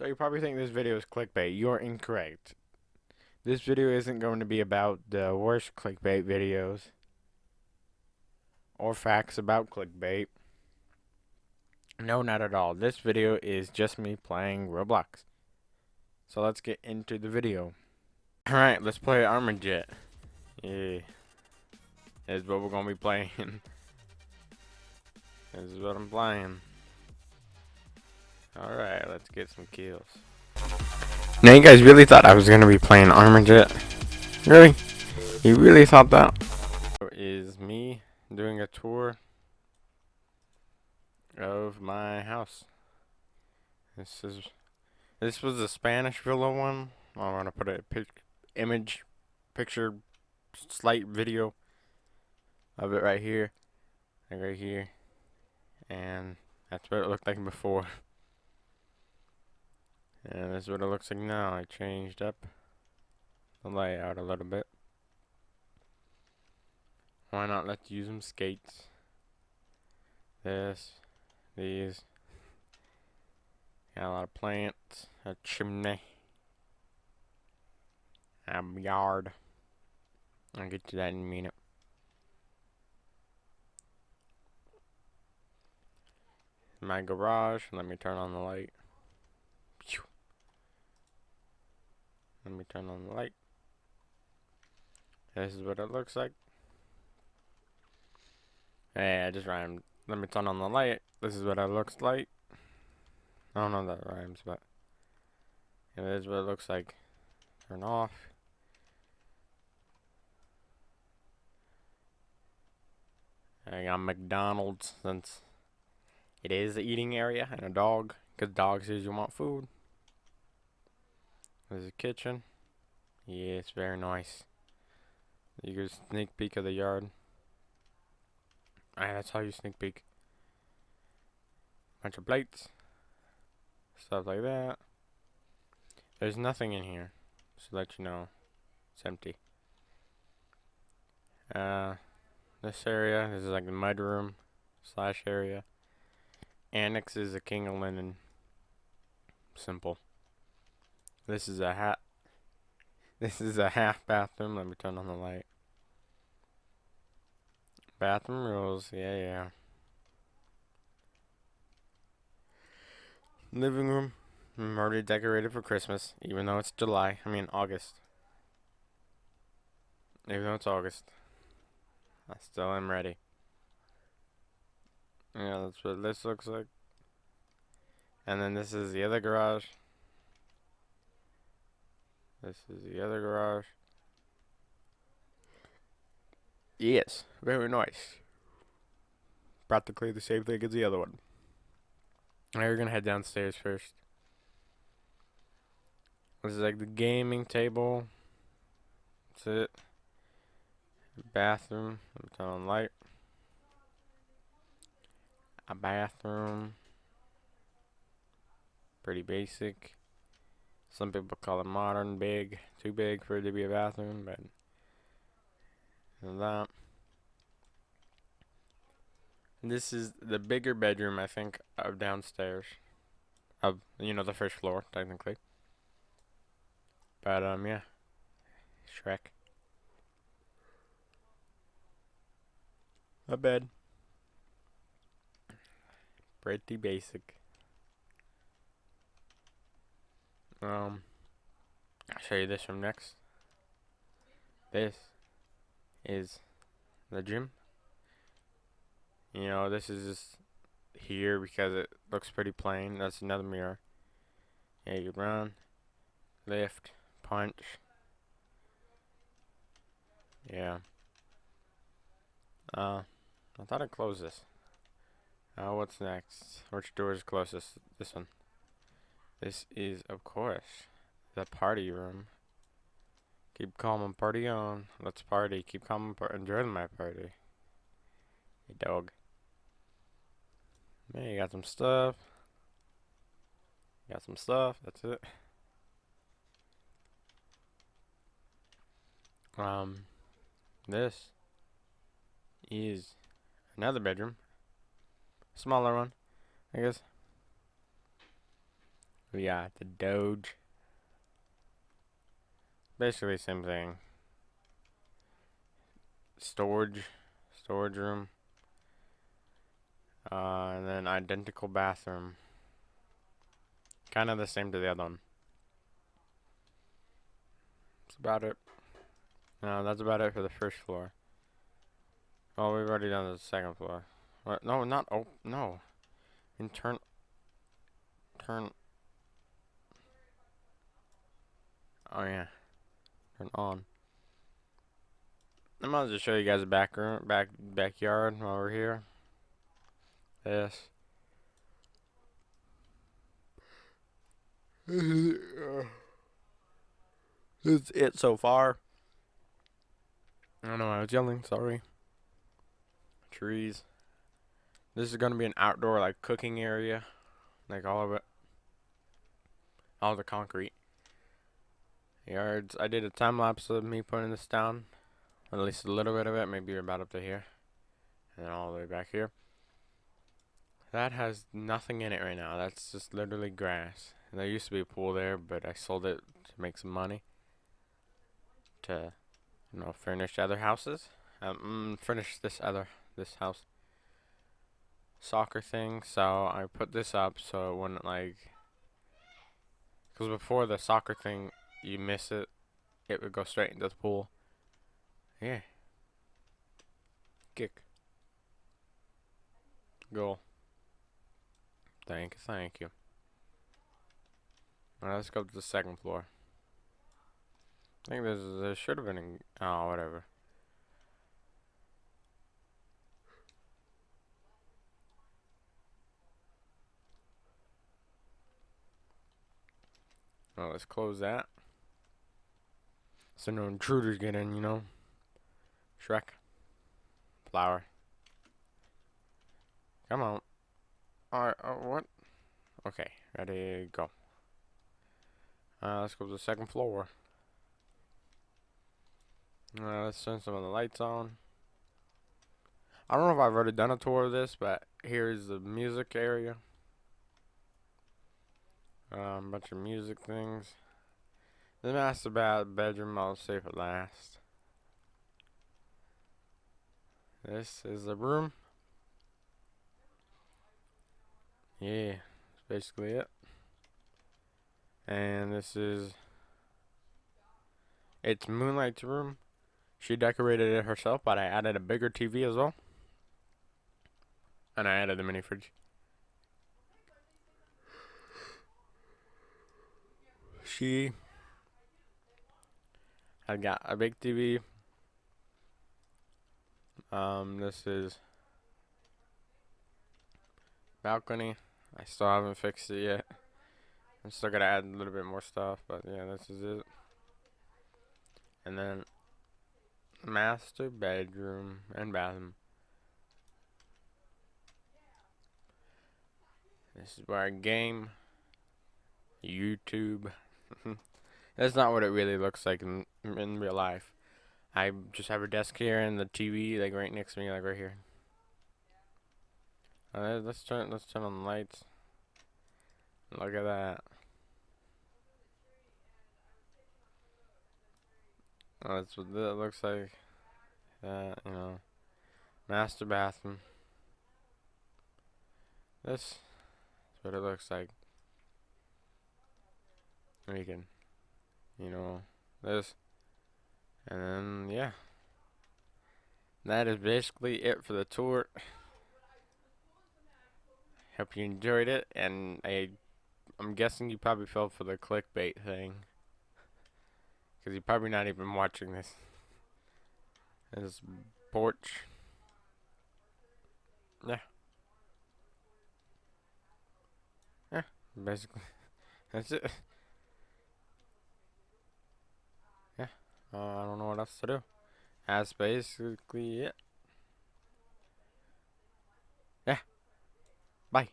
So you probably think this video is clickbait. You're incorrect. This video isn't going to be about the worst clickbait videos or facts about clickbait. No, not at all. This video is just me playing Roblox. So let's get into the video. Alright, let's play Armored Jet. Yeah. This is what we're going to be playing. this is what I'm playing. Alright, let's get some kills. Now you guys really thought I was going to be playing Armored Jet? Really? You really thought that? Is me doing a tour of my house. This is this was the Spanish villa one. I'm gonna put a pic image, picture, slight video of it right here, like right here, and that's what it looked like before. And this is what it looks like now. I changed up the layout a little bit. Why not let's use some skates? This, these. Got a lot of plants, a chimney, a yard. I'll get to that in a minute. My garage, let me turn on the light. Let me turn on the light. This is what it looks like. Hey, I just rhymed. Let me turn on the light. This is what it looks like. I don't know that rhymes, but this is what it looks like. Turn off. I got McDonald's since it is the eating area and a dog, because dogs usually want food. There's a kitchen. Yeah, it's very nice. You get a sneak peek of the yard. Alright, that's how you sneak peek. Bunch of plates. Stuff like that. There's nothing in here. To let you know. It's empty. Uh, this area, this is like the mud room slash area. Annex is a king of linen. Simple. This is a hat. This is a half bathroom. Let me turn on the light. Bathroom rules. Yeah, yeah. Living room. I'm already decorated for Christmas, even though it's July. I mean, August. Even though it's August. I still am ready. Yeah, that's what this looks like. And then this is the other garage. This is the other garage. Yes, very nice. Practically the same thing as the other one. Now we're gonna head downstairs first. This is like the gaming table. That's it. Bathroom. Turn on light. A bathroom. Pretty basic. Some people call it modern, big, too big for it to be a bathroom, but that. This is the bigger bedroom, I think, of downstairs. Of, you know, the first floor, technically. But, um, yeah. Shrek. A bed. Pretty basic. Um, I'll show you this from next. This is the gym. You know, this is just here because it looks pretty plain. That's another mirror. Yeah, you run, lift, punch. Yeah. Uh, I thought I'd close this. Uh, what's next? Which door is closest? This one. This is, of course, the party room. Keep calm and party on. Let's party. Keep calm and par enjoy my party. Hey, dog. Man, you got some stuff. got some stuff. That's it. Um, this is another bedroom. Smaller one, I guess. We got the Doge. Basically same thing. Storage, storage room. Uh, and then identical bathroom. Kind of the same to the other one. That's about it. No, that's about it for the first floor. Oh, we've already done the second floor. What? No, not oh no. And turn turn Oh yeah. Turn on. I might as well show you guys the back room back backyard while we're here. This is it so far. I don't know I was yelling, sorry. Trees. This is gonna be an outdoor like cooking area. Like all of it. All the concrete. Yards. I did a time lapse of me putting this down. At least a little bit of it, maybe about up to here. And then all the way back here. That has nothing in it right now. That's just literally grass. And there used to be a pool there, but I sold it to make some money. To, you know, furnish other houses. Um, mm, furnish this other, this house. Soccer thing. So I put this up so it wouldn't like. Because before the soccer thing, you miss it, it would go straight into the pool. Yeah. Kick. Goal. Thank you, thank you. Alright, let's go to the second floor. I think there's, there should have been, a, oh, whatever. Well, let's close that. So no intruders get in, you know. Shrek. Flower. Come on. Alright, uh, what? Okay, ready, go. Uh, let's go to the second floor. Uh, let's turn some of the lights on. I don't know if I've already done a tour of this, but here's the music area. Um, bunch of music things. The master bath bedroom I'll save for last. This is the room. Yeah, that's basically it. And this is it's Moonlight's room. She decorated it herself, but I added a bigger TV as well. And I added the mini fridge. She I got a big TV. Um, this is balcony. I still haven't fixed it yet. I'm still gonna add a little bit more stuff, but yeah, this is it. And then master bedroom and bathroom. This is where I game. YouTube. That's not what it really looks like in in real life. I just have a desk here and the TV like right next to me, like right here. Uh, let's turn let's turn on the lights. Look at that. Oh, that's what that looks like. That you know, master bathroom. This is what it looks like. You can you know, this. And then, yeah. That is basically it for the tour. Hope you enjoyed it, and I, I'm guessing you probably fell for the clickbait thing. Because you're probably not even watching this. This porch. Yeah. Yeah, basically. That's it. Uh, I don't know what else to do. That's basically it. Yeah. Bye.